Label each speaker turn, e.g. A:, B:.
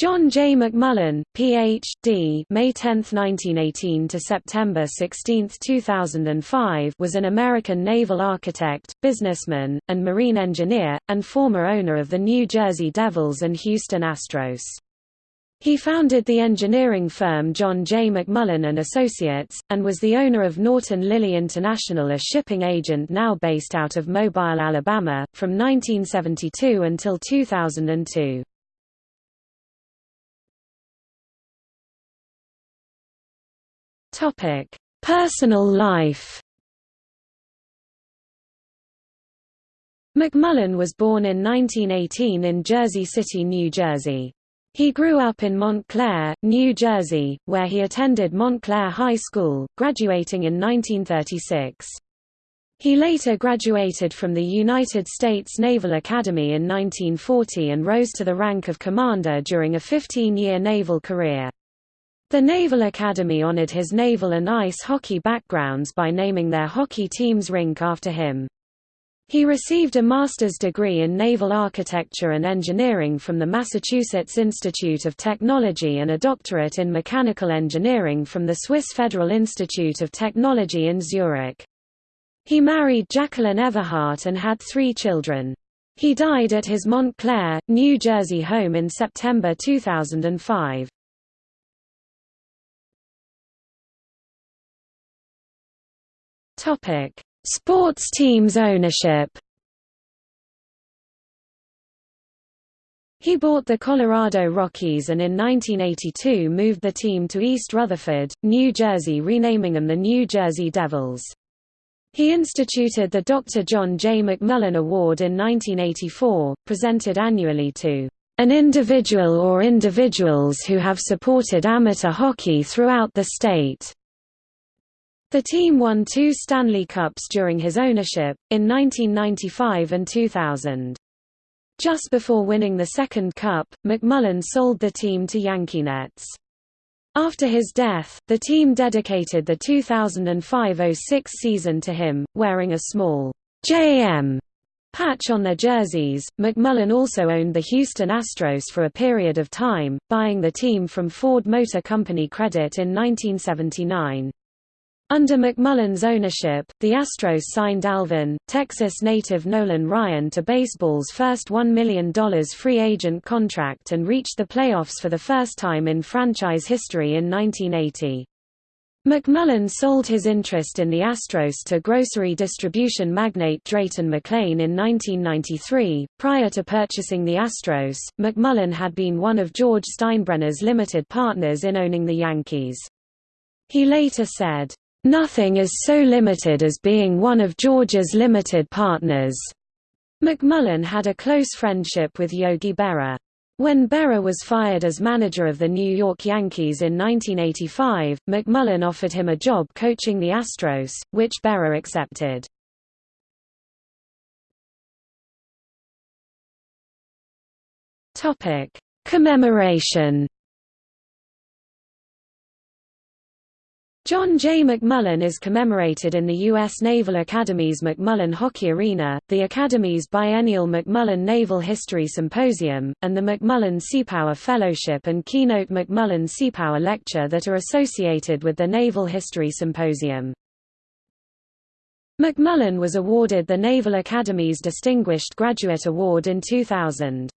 A: John J. McMullen, Ph.D. May 10, 1918 to September 16, 2005 was an American naval architect, businessman, and marine engineer, and former owner of the New Jersey Devils and Houston Astros. He founded the engineering firm John J. McMullen and Associates, and was the owner of Norton Lilly International a shipping agent now based out of Mobile, Alabama, from 1972 until 2002. Topic: Personal life. McMullen was born in 1918 in Jersey City, New Jersey. He grew up in Montclair, New Jersey, where he attended Montclair High School, graduating in 1936. He later graduated from the United States Naval Academy in 1940 and rose to the rank of commander during a 15-year naval career. The Naval Academy honored his naval and ice hockey backgrounds by naming their hockey team's rink after him. He received a master's degree in naval architecture and engineering from the Massachusetts Institute of Technology and a doctorate in mechanical engineering from the Swiss Federal Institute of Technology in Zurich. He married Jacqueline Everhart and had three children. He died at his Montclair, New Jersey home in September 2005. Topic: Sports teams ownership. He bought the Colorado Rockies and in 1982 moved the team to East Rutherford, New Jersey renaming them the New Jersey Devils. He instituted the Dr. John J. McMullen Award in 1984, presented annually to an individual or individuals who have supported amateur hockey throughout the state. The team won two Stanley Cups during his ownership, in 1995 and 2000. Just before winning the second cup, McMullen sold the team to YankeeNets. After his death, the team dedicated the 2005–06 season to him, wearing a small JM patch on their jerseys. McMullen also owned the Houston Astros for a period of time, buying the team from Ford Motor Company Credit in 1979. Under McMullen's ownership, the Astros signed Alvin, Texas native Nolan Ryan to baseball's first $1 million free agent contract and reached the playoffs for the first time in franchise history in 1980. McMullen sold his interest in the Astros to grocery distribution magnate Drayton McLane in 1993. Prior to purchasing the Astros, McMullen had been one of George Steinbrenner's limited partners in owning the Yankees. He later said, Nothing is so limited as being one of George's limited partners. McMullen had a close friendship with Yogi Berra. When Berra was fired as manager of the New York Yankees in 1985, McMullen offered him a job coaching the Astros, which Berra accepted. Commemoration John J. McMullen is commemorated in the U.S. Naval Academy's McMullen Hockey Arena, the Academy's biennial McMullen Naval History Symposium, and the McMullen Seapower Fellowship and keynote McMullen Seapower Lecture that are associated with the Naval History Symposium. McMullen was awarded the Naval Academy's Distinguished Graduate Award in 2000.